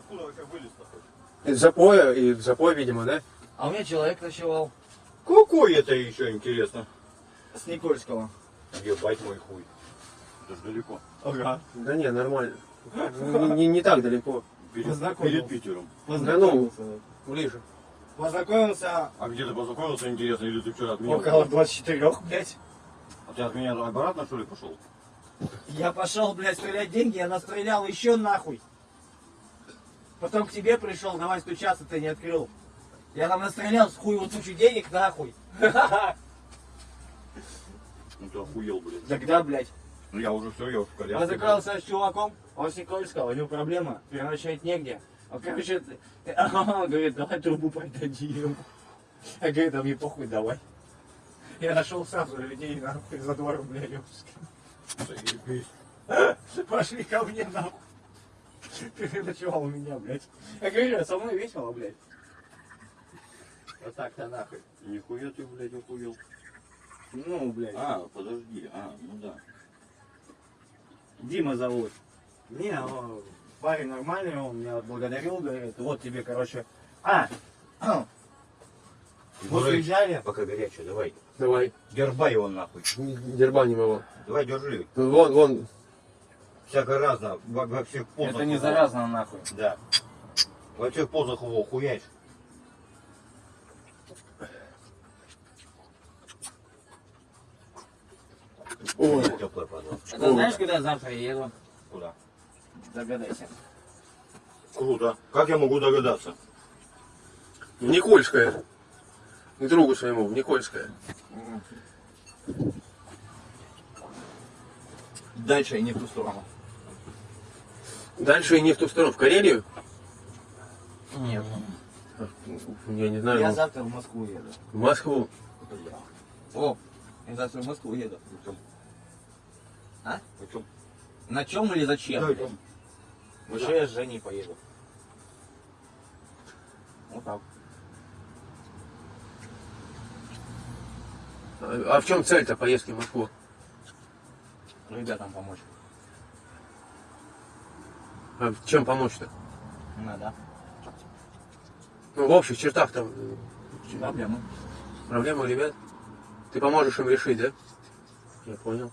откуда вообще вылез-то? Из запоя, и в запой, видимо, да? А у меня человек ночевал Какой это еще интересно? с Никольского. Ебать мой хуй. Это ж далеко. Ага. Да не, нормально. Не, не- не так далеко. Перед, Познакомил. перед Питером. Познакомился. Ближе. Познакомился А где ты познакомился, интересно, или ты вчера от меня? около 24, блядь. А ты от меня обратно, что ли, пошел? Я пошел, блядь, стрелять деньги, я настрелял еще нахуй. Потом к тебе пришел, давай стучаться, ты не открыл. Я там настрелял с хуеву тучу денег нахуй. Ну ты охуел, блядь. Тогда, блядь. Ну я уже все, я уже в коляске. Познакомился с чуваком, он с Никольского, у него проблема, переночевать негде. Он, короче, говорит, давай трубу продадим. Я говорю, да мне похуй, давай. Я нашел сразу людей, нахуй, за 2 рубля, ёпски. Заебись. Пошли ко мне, нахуй. Переночевал у меня, блядь. Я говорю, со мной весело, блядь. Вот так-то нахуй. Нихуя ты, блядь, охуел. Ну, блядь. А, подожди, а, ну да. Дима зовут. Не, он парень нормальный, он меня отблагодарил, говорит, вот тебе, короче. А, вот уезжали. Пока горячая, давай. Давай. Дербай его нахуй. Не- Дербаним его. Давай, держи. Вон, вон. Всяко разно, во, во всех позах. Это не его. заразно, нахуй. Да. Во всех позах его хуяешь. Ой. Теплая пожалуйста. Это знаешь, куда я завтра еду? Куда? Догадайся. Круто. Как я могу догадаться? В Никольское. К другу своему, в Никольское. Дальше и не в ту сторону. Дальше и не в ту сторону. В Карелию? Нет. Я не знаю. Я ну, завтра в Москву еду. В Москву. О, я завтра в Москву еду. А? Почем? На чем или зачем? Да, блядь? Еще я с Женей поеду. Вот так. А а в чем цель-то поездки в Москву? Ребятам помочь. А чем помочь-то? Надо. Ну, в общих чертах там э, Проблемы. проблемы у ребят. Ты поможешь им решить, да? Я понял.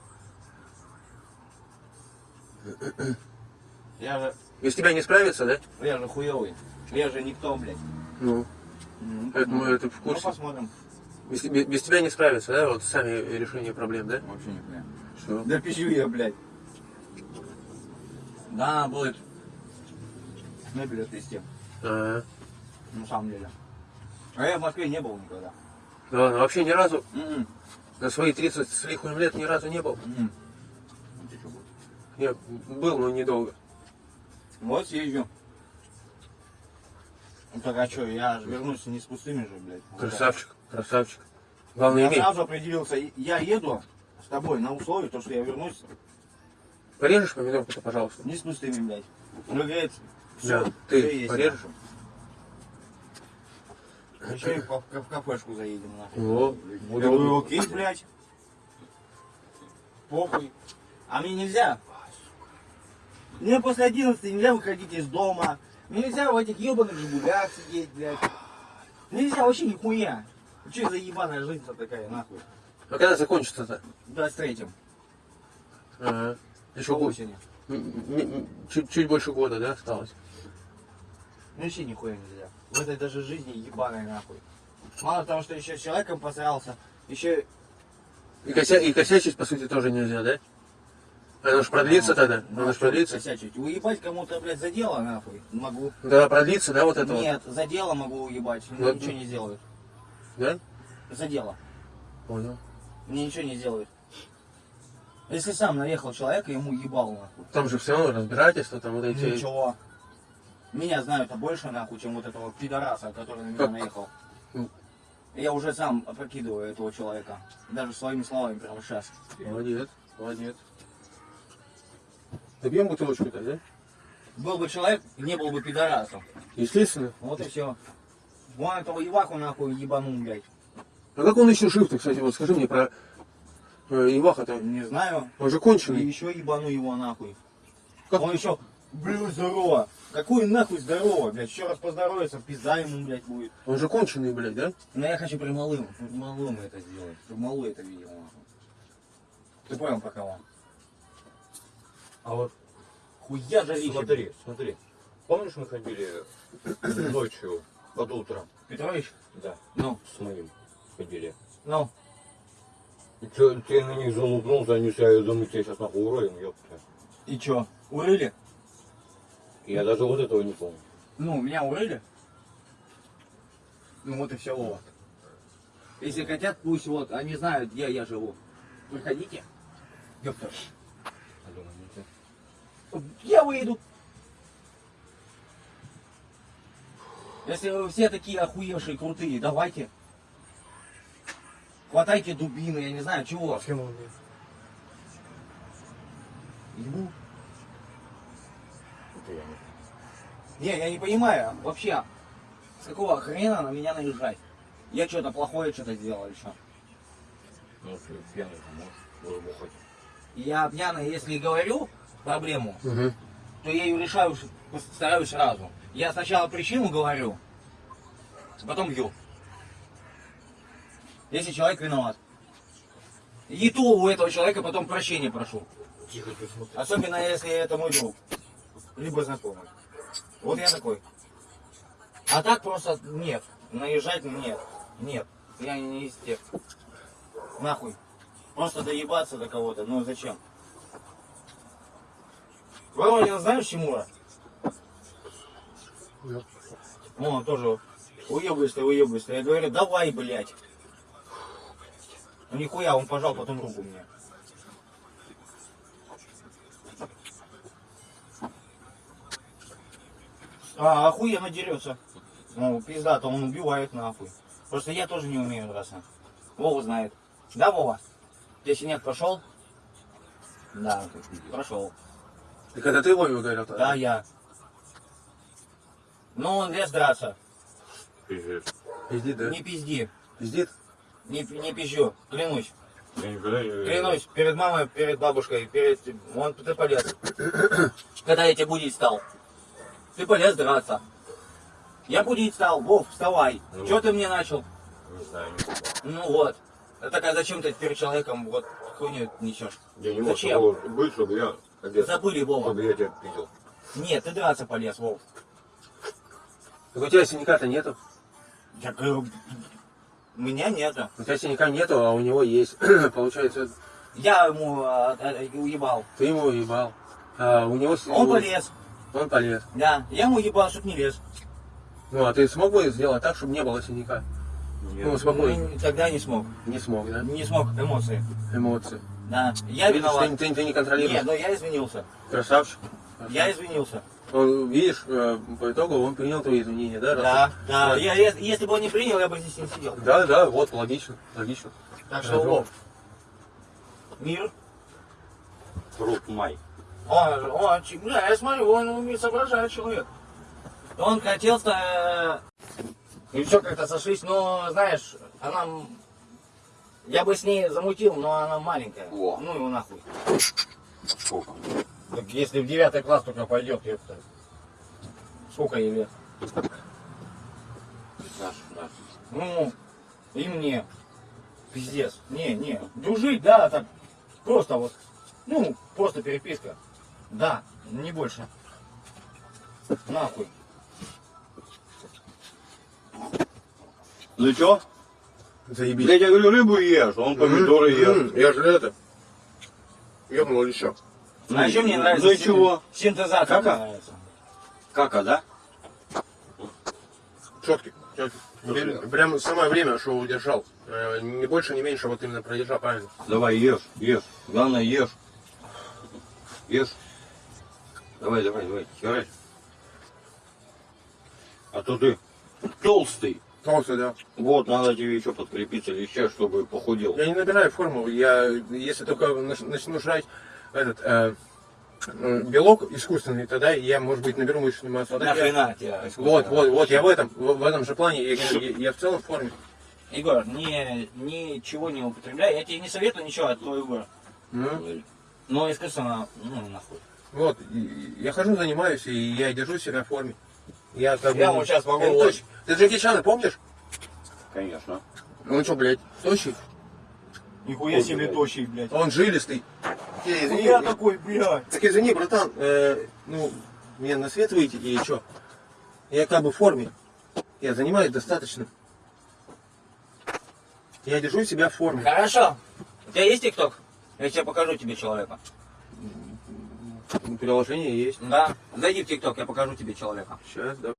Я же, Без тебя не справиться, да? я же хуёвый. Я же никто, блядь. Ну, это мы это в Ну, курсе. посмотрим. Без, без- без тебя не справиться, да? Вот сами решение проблем, да? Вообще не понимаю. Что? Да пищу я, блядь. Да, будет. Мебель отвезти. А, На самом деле. А я в Москве не был никогда. да ладно, вообще ни разу, М-м. на свои 30 с лихуем лет ни разу не был. Чё, будешь? Я был, но недолго. Вот съезжу. Ну так а что, я же вернусь не с пустыми же, блядь. Красавчик, красавчик. Главное, Я имей. сразу определился, я еду с тобой на условии, то, что я вернусь Порежешь помидорку-то, пожалуйста? не с пустыми, блядь. Ну, говорит, Да, все, ты порежешь? Еще и в, ка- в кафешку заедем, нахуй. О, Я говорю, окей, блядь. Похуй. А мне нельзя. Мне после 11 нельзя выходить из дома. Мне нельзя в этих ебаных жигулях сидеть, блядь. Нельзя вообще нихуя. Че за ебаная жизнь-то такая, нахуй? А когда закончится-то? В 23-м. Ага. Еще осени. Чуть, чуть больше года, да, осталось? Ну вообще нихуя нельзя. В этой даже жизни ебаной нахуй. Мало того, что еще с человеком посрался, еще И, кося... и косячить, по сути, тоже нельзя, да? Оно ж продлится тогда? Оно ж продлится? Косячить. Уебать кому-то, блядь, за дело, нахуй. Могу. Тогда продлится, да, вот это вот? Нет, за дело могу уебать. Мне Вот. ничего не сделают. Да? За дело. Понял. Мне ничего не сделают. Если сам наехал человека, ему ебал нахуй. Там же все равно разбирательство, там вот эти... Ничего. Меня знают а больше нахуй, чем вот этого пидораса, который на меня наехал. Ну. Я уже сам опрокидываю этого человека. Даже своими словами прямо сейчас. Молодец, молодец. Добьем бутылочку-то, да? Был бы человек, не был бы пидорасом. Естественно. Вот и все. Вон этого Иваху нахуй ебанул, блядь. А как он еще жив-то, кстати, вот скажи мне про э, Иваха-то? Не знаю. Он же И конченый. еще ебану его нахуй. Как? Он еще Блин, здорово. Какой нахуй здорово, блядь. Еще раз поздоровается, пизда ему, блядь, будет. Он же конченый, блядь, да? Но я хочу при малым, при малым это сделать. Чтобы малый это видел. нахуй. Ты понял, про кого? А вот хуя жарище. Смотри, смотри. Помнишь, мы ходили ночью под утром? Петрович? Да. Ну, С моим ходили. ну. И чё, ты на них залупнулся, они себя, я думаю, тебя сейчас нахуй уроем, ёпта. И чё, урыли? Я даже вот этого не помню. Ну, меня урыли. Ну вот и все, Вова. Если хотят, пусть вот, они знают, где я живу. Приходите. Не ты. Я выйду. Если вы все такие охуевшие, крутые, давайте. Хватайте дубины, я не знаю, чего. Ебу. Не, я не понимаю, вообще, с какого хрена на меня наезжать? Я что-то плохое что-то сделал или что? Ну, если пьяный, то можешь выбухать. Я пьяный, если говорю проблему, Угу. то я ее решаю, стараюсь сразу. Я сначала причину говорю, потом бью. Если человек виноват. И то у этого человека потом прощения прошу. Тихо, ты смотри. Особенно если это мой друг. Либо знакомый. Вот я такой. А так просто нет. Наезжать нет. Нет. Я не из тех. Нахуй. Просто доебаться до кого-то. Ну зачем? Воронин знаешь Тимура? Да. Ну, он тоже уебываешься, уебываешься. Я говорю, давай, блядь. Ну нихуя, он пожал потом руку мне. А, охуенно дерется. Ну, пизда-то, он убивает нахуй. Просто я тоже не умею драться. Вова знает. Да, Вова? Ты синяк прошел? Да, прошел. Так это ты Вове говорил тогда? Да, я. Ну, он лез драться. Пиздец. Пиздит, да? Не пизди. Пиздит? Не, не пизжу. Клянусь. Я никогда не... Клянусь. Перед мамой, перед бабушкой, перед... Вон ты полез. Когда я тебе будить стал. Ты полез драться. Я будить стал. Вов, вставай. Ну. Чего ты мне начал? Не знаю, не. Ну вот. Это такая, зачем ты перед человеком вот хуйню несешь? Я не мог Зачем? быть, чтобы я... одет, Забыли, Вова. Чтобы я тебя видел. Нет, ты драться полез, Вов. Так у тебя синяка-то нету. Я говорю, меня нету. У тебя синяка нету, а у него есть. Получается, Я ему а, а, уебал. ты ему уебал. А у него... Он полез. Он полез. Да, я ему уебал, чтоб не лез. Ну, а ты смог бы сделать так, чтобы не было синяка? Ну, спокойно. Ну, Тогда не смог. Не смог, да? Не смог, эмоции. Эмоции. Да, я Видишь, виноват. ты, ты- ты не Нет, контролируешь. но я извинился. Красавчик. Я извинился. Он, видишь, э, по итогу он принял твои извинения, да? раз Да, да. Вот. Я, я- если бы он не принял, я бы здесь не сидел. Да, да, вот, логично, логично. Так что. Вов, мир. Фрукт май. Он, чи- бля, я смотрю, он умеет соображать человек. Он хотел-то... э, И все как-то сошлись, но, знаешь, она... Я бы с ней замутил, но она маленькая. Во. Ну его нахуй. Сколько? Так если в девятый класс только пойдет, ёпта. Сколько ей лет? Наш, наш. Ну, и мне. Пиздец. Не, не. Дружить, да, так. Просто вот. Ну, просто переписка. Да, не больше. Нахуй. Ну чё? Заебись. Я говорю, рыбу ешь, он помидоры ест. Я же это. Ёбнул еще. А еще мне нравится Ну и син- чего? синтезатор. Кака? нравится. Кака, да? Четкий. четкий. Прям самое время, что удержал. Э, Не больше, не меньше, вот именно продержал правильно. Давай, ешь, ешь. Главное, ешь. Ешь. Давай, давай, давай, херачь. А то ты толстый. Толстый, да. Вот, надо тебе еще подкрепиться леща, чтобы похудел. Я не набираю форму. Я, если только нач- начну жрать этот э, белок искусственный, тогда я, может быть, наберу мышечную массу. А так я- Нахрена тебя? Вот, вот, вот, я в этом, в, в этом же плане, я, я- я в целом в форме. Егор, не, ничего не употребляй. Я тебе не советую ничего, а то Егор. Ну, Но искусственно, ну нахуй. Вот, и- и я хожу, занимаюсь, и я держу себя в форме. Я как Я бы... вот сейчас могу Я вот- Ты Джеки Чана помнишь? Конечно. Ну что, блядь, тощий? Нихуя себе тощий, блядь. Он жилистый. Э, извини, Я такой, блядь. Так извини, братан, э, ну, мне на свет выйти или что? Я как бы в форме. Я занимаюсь достаточно. Я держу себя в форме. Хорошо. У тебя есть ТикТок? Я тебе покажу тебе человека. Приложение есть. Да. Зайди в ТикТок, я покажу тебе человека. Сейчас, да.